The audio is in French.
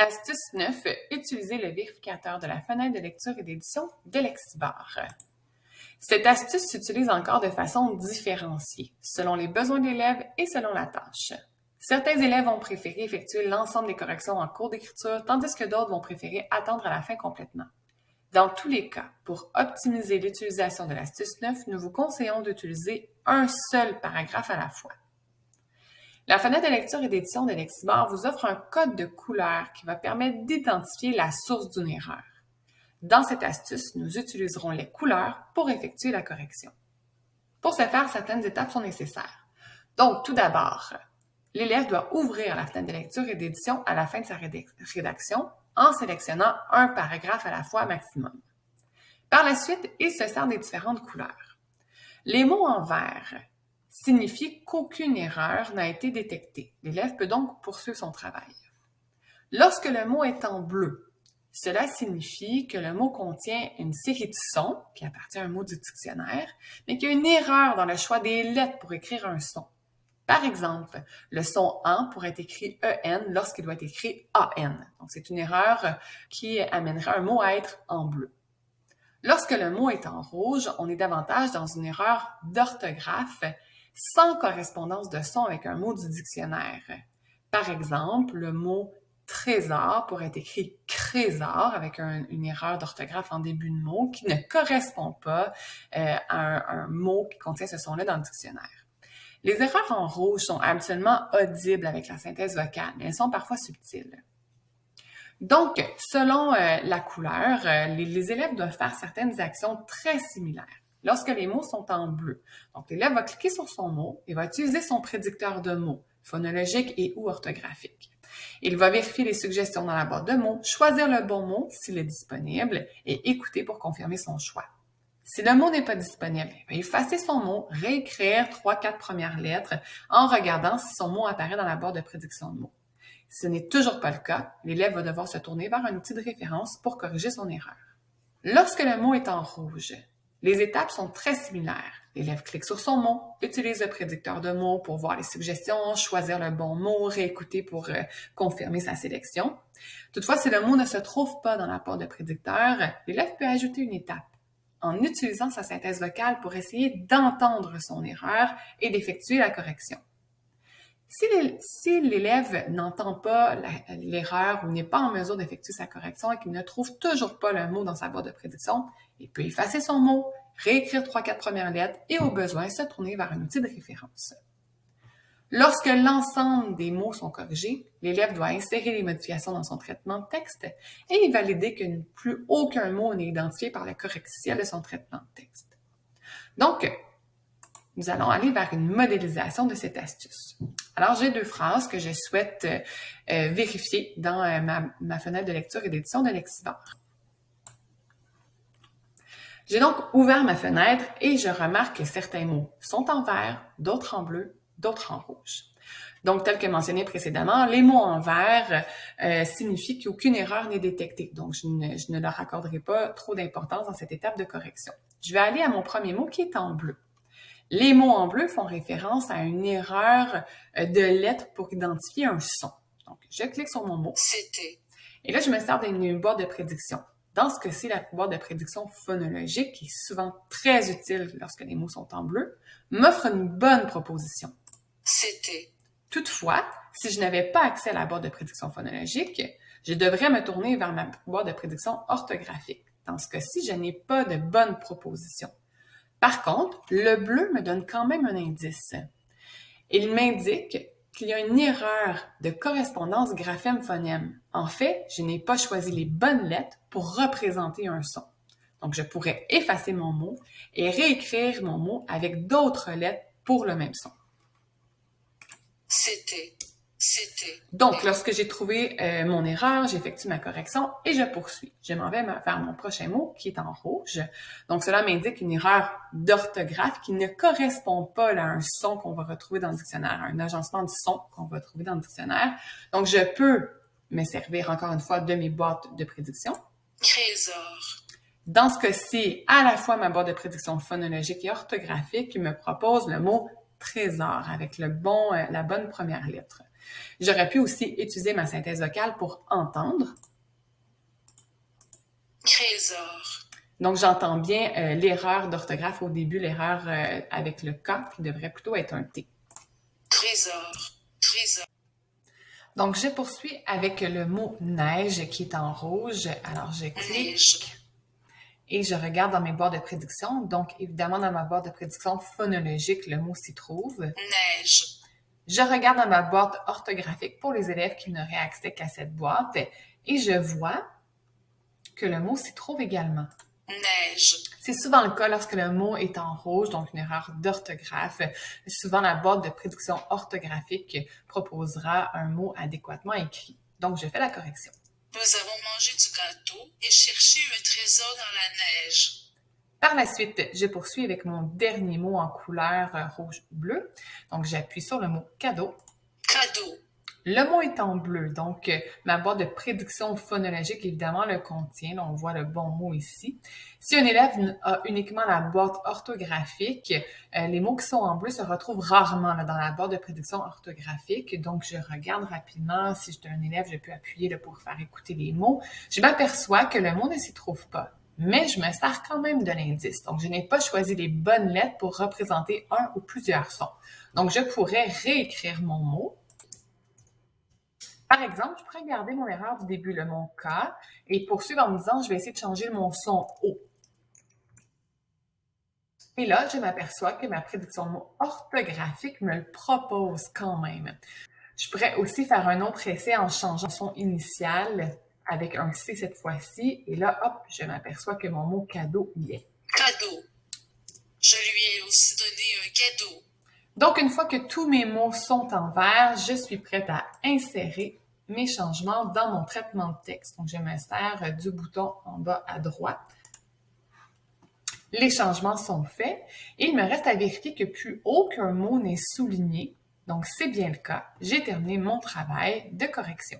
Astuce 9. Utiliser le vérificateur de la fenêtre de lecture et d'édition de Lexibar. Cette astuce s'utilise encore de façon différenciée, selon les besoins de l'élève et selon la tâche. Certains élèves vont préférer effectuer l'ensemble des corrections en cours d'écriture, tandis que d'autres vont préférer attendre à la fin complètement. Dans tous les cas, pour optimiser l'utilisation de l'astuce 9, nous vous conseillons d'utiliser un seul paragraphe à la fois. La fenêtre de lecture et d'édition de Lexibar vous offre un code de couleur qui va permettre d'identifier la source d'une erreur. Dans cette astuce, nous utiliserons les couleurs pour effectuer la correction. Pour ce faire, certaines étapes sont nécessaires. Donc, tout d'abord, l'élève doit ouvrir la fenêtre de lecture et d'édition à la fin de sa rédaction en sélectionnant un paragraphe à la fois maximum. Par la suite, il se sert des différentes couleurs. Les mots en vert signifie qu'aucune erreur n'a été détectée. L'élève peut donc poursuivre son travail. Lorsque le mot est en bleu, cela signifie que le mot contient une série de sons qui appartient à un mot du dictionnaire, mais qu'il y a une erreur dans le choix des lettres pour écrire un son. Par exemple, le son AN pourrait être écrit EN lorsqu'il doit être écrit AN. Donc, c'est une erreur qui amènerait un mot à être en bleu. Lorsque le mot est en rouge, on est davantage dans une erreur d'orthographe sans correspondance de son avec un mot du dictionnaire. Par exemple, le mot trésor pourrait être écrit trésor avec une erreur d'orthographe en début de mot qui ne correspond pas euh, à un, mot qui contient ce son-là dans le dictionnaire. Les erreurs en rouge sont absolument audibles avec la synthèse vocale, mais elles sont parfois subtiles. Donc, selon euh, la couleur, euh, les élèves doivent faire certaines actions très similaires lorsque les mots sont en bleu. Donc, l'élève va cliquer sur son mot et va utiliser son prédicteur de mots, phonologique et ou orthographique. Il va vérifier les suggestions dans la boîte de mots, choisir le bon mot s'il est disponible et écouter pour confirmer son choix. Si le mot n'est pas disponible, il va effacer son mot, réécrire trois, quatre premières lettres en regardant si son mot apparaît dans la boîte de prédiction de mots. Si ce n'est toujours pas le cas, l'élève va devoir se tourner vers un outil de référence pour corriger son erreur. Lorsque le mot est en rouge, les étapes sont très similaires. L'élève clique sur son mot, utilise le prédicteur de mots pour voir les suggestions, choisir le bon mot, réécouter pour euh, confirmer sa sélection. Toutefois, si le mot ne se trouve pas dans la porte de prédicteur, l'élève peut ajouter une étape en utilisant sa synthèse vocale pour essayer d'entendre son erreur et d'effectuer la correction. Si l'élève n'entend pas l'erreur ou n'est pas en mesure d'effectuer sa correction et qu'il ne trouve toujours pas le mot dans sa boîte de prédiction, il peut effacer son mot, réécrire trois, quatre premières lettres et au besoin se tourner vers un outil de référence. Lorsque l'ensemble des mots sont corrigés, l'élève doit insérer les modifications dans son traitement de texte et valider que plus aucun mot n'est identifié par le correctiel de son traitement de texte. Donc, nous allons aller vers une modélisation de cette astuce. Alors, j'ai deux phrases que je souhaite euh, euh, vérifier dans euh, ma, fenêtre de lecture et d'édition de Lexibar. J'ai donc ouvert ma fenêtre et je remarque que certains mots sont en vert, d'autres en bleu, d'autres en rouge. Donc, tel que mentionné précédemment, les mots en vert signifient qu'aucune erreur n'est détectée. Donc, je ne leur accorderai pas trop d'importance dans cette étape de correction. Je vais aller à mon premier mot qui est en bleu. Les mots en bleu font référence à une erreur euh, de lettres pour identifier un son. Donc, je clique sur mon mot. C'était. Et là, je me sers d'une boîte de prédiction. Dans ce cas-ci, la boîte de prédiction phonologique, qui est souvent très utile lorsque les mots sont en bleu, m'offre une bonne proposition. C'était. Toutefois, si je n'avais pas accès à la boîte de prédiction phonologique, je devrais me tourner vers ma boîte de prédiction orthographique. Dans ce cas-ci, je n'ai pas de bonne proposition. Par contre, le bleu me donne quand même un indice. Il m'indique qu'il y a une erreur de correspondance graphème-phonème. En fait, je n'ai pas choisi les bonnes lettres pour représenter un son. Donc, je pourrais effacer mon mot et réécrire mon mot avec d'autres lettres pour le même son. C'était. C'était. Donc, lorsque j'ai trouvé euh, mon erreur, j'effectue ma correction et je poursuis. Je m'en vais vers mon prochain mot qui est en rouge. Donc, cela m'indique une erreur d'orthographe qui ne correspond pas à un son qu'on va retrouver dans le dictionnaire, un agencement du son qu'on va trouver dans le dictionnaire. Donc, je peux me servir encore une fois de mes boîtes de prédiction. Trésor. Dans ce cas-ci, à la fois ma boîte de prédiction phonologique et orthographique qui me propose le mot trésor avec le bon, euh, la bonne première lettre. J'aurais pu aussi utiliser ma synthèse vocale pour entendre. Trésor. Donc, j'entends bien euh, l'erreur d'orthographe au début, l'erreur euh, avec le K qui devrait plutôt être un T. Trésor. Trésor. Donc, je poursuis avec le mot neige qui est en rouge. Alors, je clique Neige. et je regarde dans mes barres de prédiction. Donc, évidemment, dans ma barre de prédiction phonologique, le mot s'y trouve. Neige. Je regarde dans ma boîte orthographique pour les élèves qui n'auraient accès qu'à cette boîte et je vois que le mot s'y trouve également. Neige. C'est souvent le cas lorsque le mot est en rouge, donc une erreur d'orthographe. Souvent, la boîte de prédiction orthographique proposera un mot adéquatement écrit. Donc, je fais la correction. Nous avons mangé du gâteau et cherché un trésor dans la neige. Par la suite, je poursuis avec mon dernier mot en couleur euh, rouge-bleu. Donc, j'appuie sur le mot cadeau. Cadeau. Le mot est en bleu, donc euh, ma boîte de prédiction phonologique, évidemment, le contient. Là, on voit le bon mot ici. Si un élève a uniquement la boîte orthographique, euh, les mots qui sont en bleu se retrouvent rarement là, dans la boîte de prédiction orthographique. Donc, je regarde rapidement. Si j'étais un élève, je peux appuyer là, pour faire écouter les mots. Je m'aperçois que le mot ne s'y trouve pas. Mais je me sers quand même de l'indice. Donc, je n'ai pas choisi les bonnes lettres pour représenter un ou plusieurs sons. Donc, je pourrais réécrire mon mot. Par exemple, je pourrais garder mon erreur du début, le mon K, et poursuivre en me disant, je vais essayer de changer mon son O. Et là, je m'aperçois que ma prédiction de mot orthographique me le propose quand même. Je pourrais aussi faire un autre essai en changeant son initial avec un C cette fois-ci. Et là, hop, je m'aperçois que mon mot cadeau y est. Cadeau. Je lui ai aussi donné un cadeau. Donc, une fois que tous mes mots sont en vert, je suis prête à insérer mes changements dans mon traitement de texte. Donc, je sers du bouton en bas à droite. Les changements sont faits. Il me reste à vérifier que plus aucun mot n'est souligné. Donc, c'est bien le cas. J'ai terminé mon travail de correction.